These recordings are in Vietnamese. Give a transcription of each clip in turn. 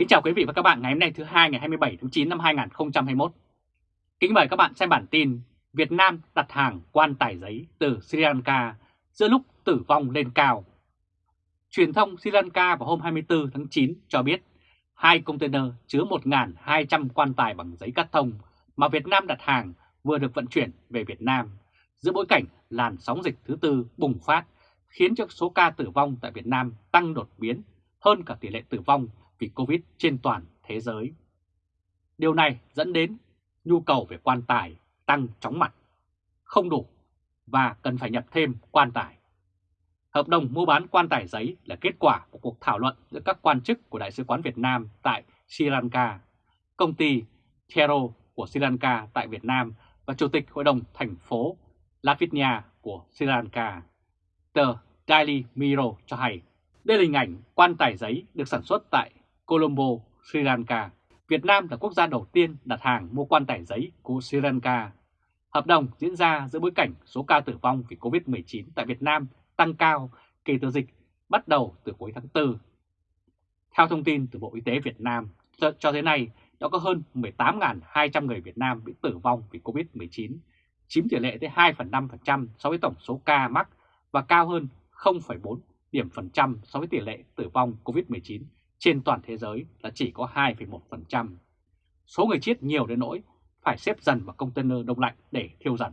Kính chào quý vị và các bạn ngày hôm nay thứ hai ngày 27 tháng 9 năm 2021. Kính mời các bạn xem bản tin Việt Nam đặt hàng quan tài giấy từ Sri Lanka giữa lúc tử vong lên cao. Truyền thông Sri Lanka vào hôm 24 tháng 9 cho biết, hai container chứa 1.200 quan tài bằng giấy cắt thông mà Việt Nam đặt hàng vừa được vận chuyển về Việt Nam giữa bối cảnh làn sóng dịch thứ tư bùng phát, khiến cho số ca tử vong tại Việt Nam tăng đột biến hơn cả tỷ lệ tử vong vì Covid trên toàn thế giới. Điều này dẫn đến nhu cầu về quan tài tăng chóng mặt, không đủ và cần phải nhập thêm quan tài. Hợp đồng mua bán quan tài giấy là kết quả của cuộc thảo luận giữa các quan chức của Đại sứ quán Việt Nam tại Sri Lanka, công ty Thero của Sri Lanka tại Việt Nam và Chủ tịch Hội đồng thành phố Lavinia của Sri Lanka. Tờ Daily Mirror cho hay đây là hình ảnh quan tài giấy được sản xuất tại Colombo, Sri Lanka. Việt Nam là quốc gia đầu tiên đặt hàng mua quan tài giấy của Sri Lanka. Hợp đồng diễn ra giữa bối cảnh số ca tử vong vì COVID-19 tại Việt Nam tăng cao kể từ dịch bắt đầu từ cuối tháng 4. Theo thông tin từ Bộ Y tế Việt Nam, cho tới nay đã có hơn 18.200 người Việt Nam bị tử vong vì COVID-19, chiếm tỷ lệ tới 2,5% so với tổng số ca mắc và cao hơn 0,4 điểm phần trăm so với tỷ lệ tử vong COVID-19 trên toàn thế giới là chỉ có 2,1%. Số người chết nhiều đến nỗi phải xếp dần vào container đông lạnh để thiêu dần.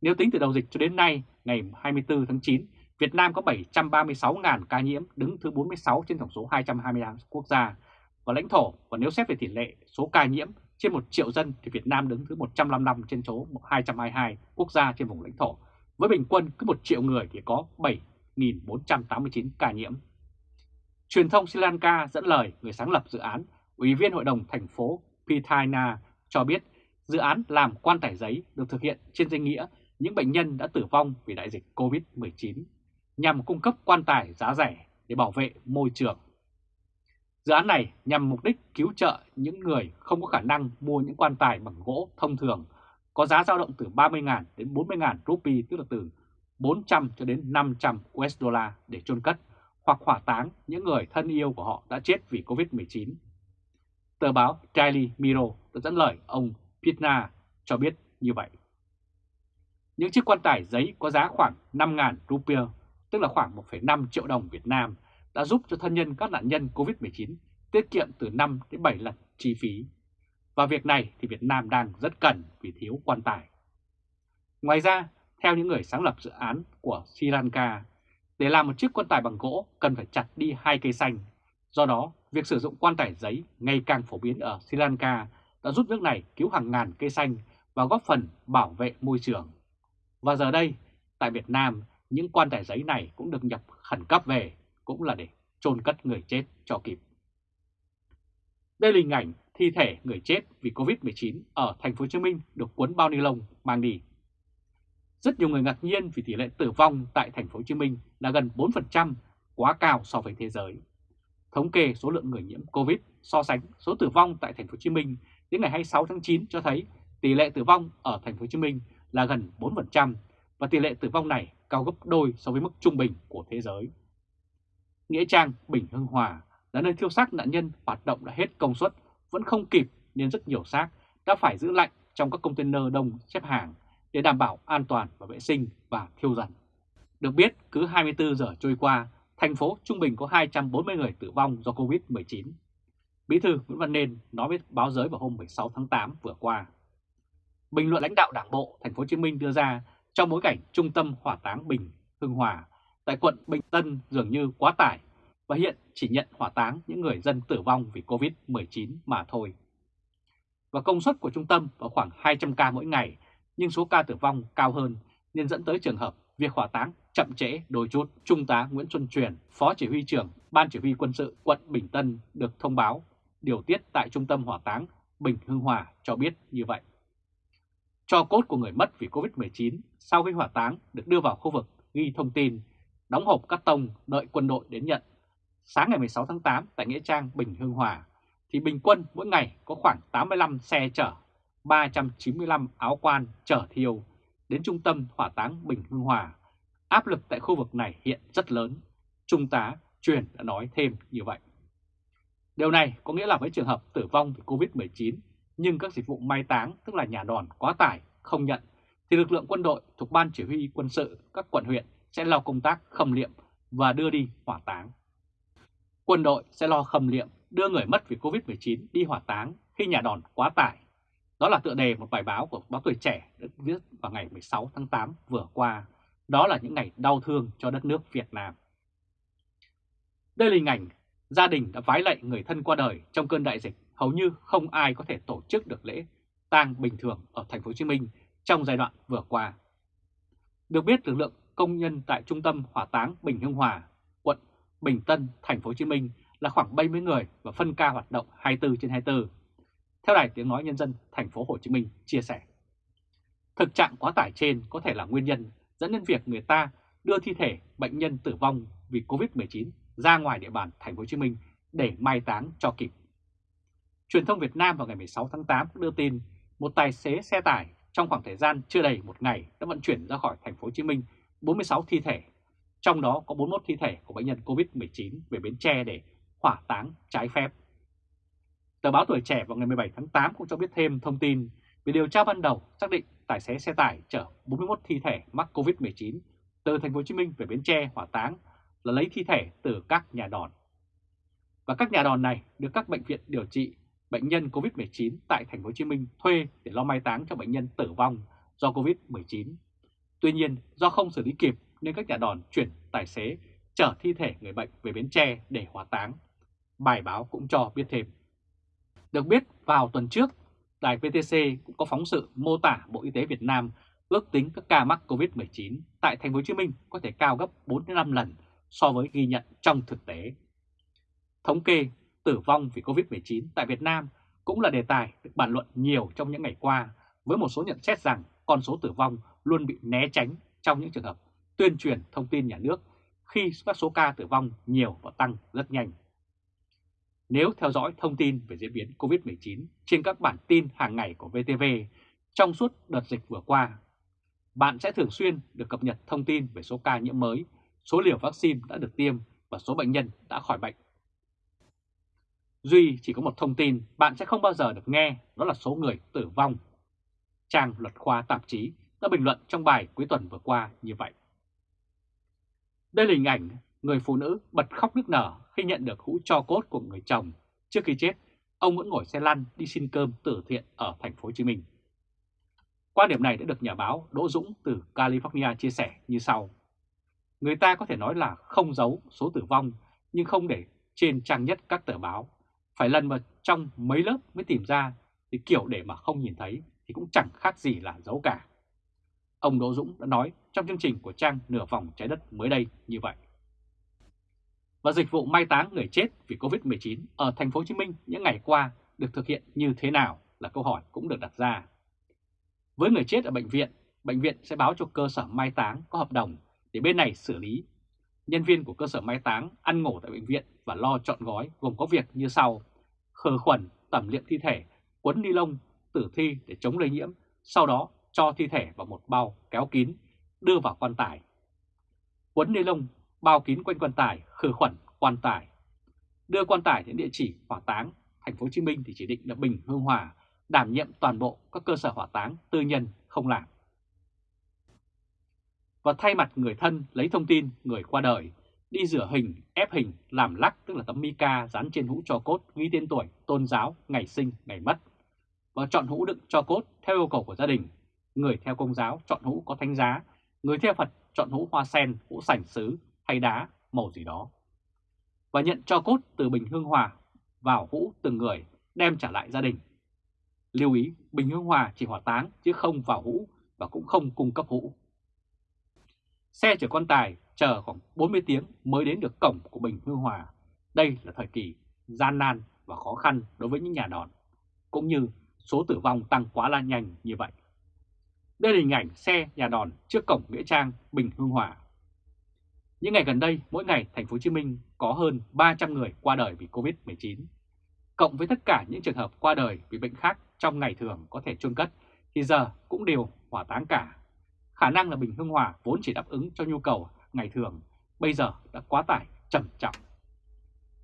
Nếu tính từ đầu dịch cho đến nay, ngày 24 tháng 9, Việt Nam có 736.000 ca nhiễm đứng thứ 46 trên tổng số 225 quốc gia và lãnh thổ và nếu xét về tỷ lệ số ca nhiễm trên 1 triệu dân thì Việt Nam đứng thứ 155 trên số 222 quốc gia trên vùng lãnh thổ với bình quân cứ 1 triệu người thì có 7.489 ca nhiễm. Truyền thông Sri Lanka dẫn lời người sáng lập dự án, Ủy viên Hội đồng thành phố Pithaina cho biết dự án làm quan tài giấy được thực hiện trên danh nghĩa những bệnh nhân đã tử vong vì đại dịch COVID-19 nhằm cung cấp quan tài giá rẻ để bảo vệ môi trường. Dự án này nhằm mục đích cứu trợ những người không có khả năng mua những quan tài bằng gỗ thông thường có giá dao động từ 30.000 đến 40.000 rupee tức là từ 400 cho đến 500 USD để chôn cất hoặc hỏa táng những người thân yêu của họ đã chết vì Covid-19. Tờ báo Daily Mirror đã dẫn lời ông Pitna cho biết như vậy. Những chiếc quan tài giấy có giá khoảng 5.000 rupia, tức là khoảng 1,5 triệu đồng Việt Nam, đã giúp cho thân nhân các nạn nhân Covid-19 tiết kiệm từ 5 đến 7 lần chi phí. Và việc này thì Việt Nam đang rất cần vì thiếu quan tài. Ngoài ra, theo những người sáng lập dự án của Sri Lanka, để làm một chiếc quan tài bằng gỗ cần phải chặt đi hai cây xanh. Do đó, việc sử dụng quan tài giấy ngày càng phổ biến ở Sri Lanka đã giúp nước này cứu hàng ngàn cây xanh và góp phần bảo vệ môi trường. Và giờ đây, tại Việt Nam, những quan tài giấy này cũng được nhập khẩn cấp về, cũng là để chôn cất người chết cho kịp. Đây là hình ảnh thi thể người chết vì Covid-19 ở thành phố Hồ Chí Minh được cuốn bao ni lông mang đi. Rất nhiều người ngạc nhiên vì tỷ lệ tử vong tại thành phố Hồ Chí Minh là gần 4%, quá cao so với thế giới. Thống kê số lượng người nhiễm Covid so sánh số tử vong tại thành phố Hồ Chí Minh đến ngày 26 tháng 9 cho thấy tỷ lệ tử vong ở thành phố Hồ Chí Minh là gần 4% và tỷ lệ tử vong này cao gấp đôi so với mức trung bình của thế giới. Nghĩa trang Bình Hưng Hòa là nơi thiêu xác nạn nhân hoạt động đã hết công suất vẫn không kịp nên rất nhiều xác đã phải giữ lạnh trong các container đông xếp hàng để đảm bảo an toàn và vệ sinh và thiêu dần. Được biết, cứ 24 giờ trôi qua, thành phố trung bình có 240 người tử vong do Covid-19. Bí thư Nguyễn Văn Nên nói với báo giới vào hôm 16 tháng 8 vừa qua. Bình luận lãnh đạo Đảng bộ thành phố Hồ Chí Minh đưa ra trong bối cảnh trung tâm hỏa táng Bình Hưng Hòa tại quận Bình Tân dường như quá tải và hiện chỉ nhận hỏa táng những người dân tử vong vì Covid-19 mà thôi. Và công suất của trung tâm vào khoảng 200 ca mỗi ngày nhưng số ca tử vong cao hơn nên dẫn tới trường hợp việc hỏa táng chậm trễ đôi chút. Trung tá Nguyễn Xuân Truyền, Phó Chỉ huy trưởng Ban Chỉ huy Quân sự quận Bình Tân được thông báo điều tiết tại Trung tâm Hỏa táng Bình Hưng Hòa cho biết như vậy. Cho cốt của người mất vì Covid-19 sau khi hỏa táng được đưa vào khu vực ghi thông tin, đóng hộp cắt tông đợi quân đội đến nhận. Sáng ngày 16 tháng 8 tại Nghĩa Trang Bình Hưng Hòa thì bình quân mỗi ngày có khoảng 85 xe chở 395 áo quan chở thiêu đến trung tâm hỏa táng Bình Hưng Hòa. Áp lực tại khu vực này hiện rất lớn. Trung tá Truyền đã nói thêm như vậy. Điều này có nghĩa là với trường hợp tử vong vì Covid-19 nhưng các dịch vụ mai táng, tức là nhà đòn quá tải, không nhận, thì lực lượng quân đội thuộc Ban Chỉ huy quân sự các quận huyện sẽ lo công tác khâm liệm và đưa đi hỏa táng. Quân đội sẽ lo khâm liệm đưa người mất vì Covid-19 đi hỏa táng khi nhà đòn quá tải. Đó là tựa đề một bài báo của báo Tuổi Trẻ được viết vào ngày 16 tháng 8 vừa qua. Đó là những ngày đau thương cho đất nước Việt Nam. Đây là hình ảnh gia đình đã vái lạy người thân qua đời trong cơn đại dịch. Hầu như không ai có thể tổ chức được lễ tang bình thường ở thành phố Hồ Chí Minh trong giai đoạn vừa qua. Được biết lực lượng công nhân tại trung tâm hỏa táng Bình Hưng Hòa, quận Bình Tân, thành phố Hồ Chí Minh là khoảng 70 người và phân ca hoạt động 24 trên 24. Theo Đài Tiếng Nói Nhân dân thành phố Hồ Chí Minh chia sẻ, thực trạng quá tải trên có thể là nguyên nhân dẫn đến việc người ta đưa thi thể bệnh nhân tử vong vì Covid-19 ra ngoài địa bàn thành phố Hồ Chí Minh để mai táng cho kịp. Truyền thông Việt Nam vào ngày 16 tháng 8 đưa tin một tài xế xe tải trong khoảng thời gian chưa đầy một ngày đã vận chuyển ra khỏi thành phố Hồ Chí Minh 46 thi thể, trong đó có 41 thi thể của bệnh nhân COVID-19 về Bến Tre để hỏa táng trái phép. Tờ báo Tuổi Trẻ vào ngày 17 tháng 8 cũng cho biết thêm thông tin về điều tra ban đầu xác định tài xế xe tải chở 41 thi thể mắc COVID-19 từ thành phố Hồ Chí Minh về Bến Tre hỏa táng là lấy thi thể từ các nhà đòn. Và các nhà đòn này được các bệnh viện điều trị bệnh nhân COVID-19 tại thành phố Hồ Chí Minh thuê để lo mai táng cho bệnh nhân tử vong do COVID-19. Tuy nhiên, do không xử lý kịp nên các nhà đòn chuyển tài xế chở thi thể người bệnh về Bến Tre để hỏa táng. Bài báo cũng cho biết thêm. Được biết, vào tuần trước, đài VTC cũng có phóng sự mô tả Bộ Y tế Việt Nam ước tính các ca mắc COVID-19 tại thành phố Hồ Chí Minh có thể cao gấp 4 5 lần so với ghi nhận trong thực tế. Thống kê tử vong vì COVID-19 tại Việt Nam cũng là đề tài được bàn luận nhiều trong những ngày qua với một số nhận xét rằng con số tử vong luôn bị né tránh trong những trường hợp tuyên truyền thông tin nhà nước khi các số ca tử vong nhiều và tăng rất nhanh. Nếu theo dõi thông tin về diễn biến COVID-19 trên các bản tin hàng ngày của VTV trong suốt đợt dịch vừa qua, bạn sẽ thường xuyên được cập nhật thông tin về số ca nhiễm mới, số liều vaccine đã được tiêm và số bệnh nhân đã khỏi bệnh. Duy chỉ có một thông tin bạn sẽ không bao giờ được nghe, đó là số người tử vong. Trang luật khoa tạp chí đã bình luận trong bài cuối tuần vừa qua như vậy. Đây là hình ảnh người phụ nữ bật khóc nức nở khi nhận được hũ cho cốt của người chồng. Trước khi chết, ông vẫn ngồi xe lăn đi xin cơm từ thiện ở thành phố Hồ Chí Minh. Quan điểm này đã được nhà báo Đỗ Dũng từ California chia sẻ như sau. Người ta có thể nói là không giấu số tử vong nhưng không để trên trang nhất các tờ báo. Phải lần vào trong mấy lớp mới tìm ra thì kiểu để mà không nhìn thấy thì cũng chẳng khác gì là giấu cả. Ông Đỗ Dũng đã nói trong chương trình của trang Nửa vòng trái đất mới đây như vậy. Và dịch vụ mai táng người chết vì Covid-19 ở thành phố Hồ Chí Minh những ngày qua được thực hiện như thế nào là câu hỏi cũng được đặt ra. Với người chết ở bệnh viện, bệnh viện sẽ báo cho cơ sở mai táng có hợp đồng để bên này xử lý. Nhân viên của cơ sở mai táng ăn ngủ tại bệnh viện và lo chọn gói gồm có việc như sau: khử khuẩn, tẩm liệm thi thể, quấn ni lông, tử thi để chống lây nhiễm, sau đó cho thi thể vào một bao kéo kín, đưa vào quan tài. Quấn ni lông bao kín quanh quan tài, khử khuẩn quan tài. Đưa quan tài đến địa chỉ hỏa táng, thành phố Hồ Chí Minh thì chỉ định là Bình Hương Hòa, đảm nhiệm toàn bộ các cơ sở hỏa táng tư nhân không làm. Và thay mặt người thân lấy thông tin người qua đời, đi rửa hình, ép hình, làm lắc tức là tấm mica dán trên hũ cho cốt ghi tên tuổi, tôn giáo, ngày sinh, ngày mất. Và chọn hũ đựng cho cốt theo yêu cầu của gia đình người theo công giáo chọn hũ có thánh giá, người theo Phật chọn hũ hoa sen, hũ sảnh sứ hay đá, màu gì đó. Và nhận cho cốt từ bình hương hòa vào hũ từng người đem trả lại gia đình. Lưu ý, bình hương hòa chỉ hỏa táng chứ không vào hũ và cũng không cung cấp hũ. Xe chở quan tài chờ khoảng 40 tiếng mới đến được cổng của Bình Hương Hòa. Đây là thời kỳ gian nan và khó khăn đối với những nhà đòn, cũng như số tử vong tăng quá là nhanh như vậy. Đây là hình ảnh xe nhà đòn trước cổng Nghĩa Trang Bình Hương Hòa. Những ngày gần đây, mỗi ngày thành phố Hồ Chí Minh có hơn 300 người qua đời vì Covid-19. Cộng với tất cả những trường hợp qua đời vì bệnh khác trong ngày thường có thể chôn cất thì giờ cũng đều hỏa táng cả. Khả năng là Bình Hương Hòa vốn chỉ đáp ứng cho nhu cầu ngày thường, bây giờ đã quá tải trầm trọng.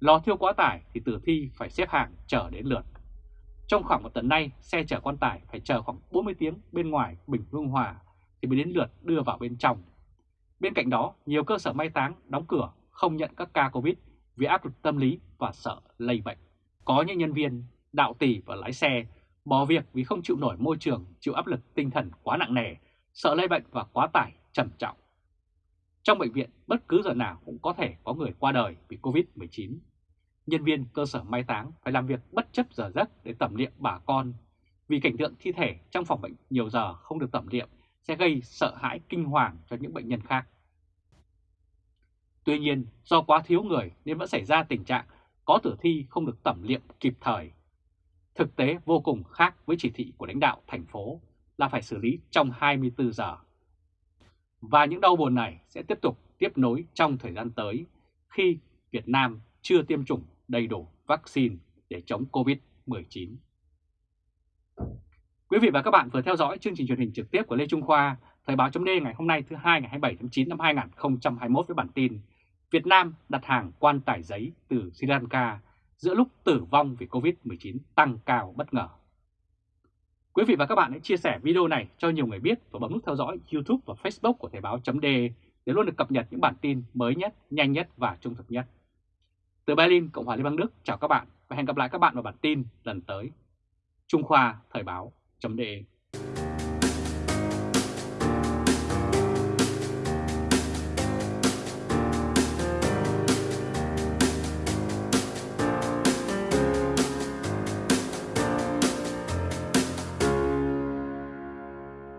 Lò thiêu quá tải thì tử thi phải xếp hàng chờ đến lượt. Trong khoảng một tuần nay, xe chở quan tải phải chờ khoảng 40 tiếng bên ngoài Bình Hương Hòa thì mới đến lượt đưa vào bên trong. Bên cạnh đó, nhiều cơ sở mai táng đóng cửa không nhận các ca Covid vì áp lực tâm lý và sợ lây bệnh. Có những nhân viên, đạo tỷ và lái xe bỏ việc vì không chịu nổi môi trường, chịu áp lực tinh thần quá nặng nề, sợ lây bệnh và quá tải trầm trọng. Trong bệnh viện, bất cứ giờ nào cũng có thể có người qua đời vì Covid-19. Nhân viên cơ sở mai táng phải làm việc bất chấp giờ giấc để tẩm liệm bà con, vì cảnh tượng thi thể trong phòng bệnh nhiều giờ không được tẩm liệm sẽ gây sợ hãi kinh hoàng cho những bệnh nhân khác. Tuy nhiên, do quá thiếu người nên vẫn xảy ra tình trạng có tử thi không được tẩm liệm kịp thời. Thực tế vô cùng khác với chỉ thị của lãnh đạo thành phố là phải xử lý trong 24 giờ. Và những đau buồn này sẽ tiếp tục tiếp nối trong thời gian tới khi Việt Nam chưa tiêm chủng đầy đủ vaccine để chống COVID-19. Quý vị và các bạn vừa theo dõi chương trình truyền hình trực tiếp của Lê Trung Khoa, Thời báo .d ngày hôm nay thứ hai ngày 27 tháng 9 năm 2021 với bản tin Việt Nam đặt hàng quan tải giấy từ Sri Lanka giữa lúc tử vong vì Covid-19 tăng cao bất ngờ. Quý vị và các bạn hãy chia sẻ video này cho nhiều người biết và bấm nút theo dõi YouTube và Facebook của Thời báo .d để luôn được cập nhật những bản tin mới nhất, nhanh nhất và trung thực nhất. Từ Berlin, Cộng hòa Liên bang Đức, chào các bạn và hẹn gặp lại các bạn vào bản tin lần tới. Trung Khoa Thời báo chấm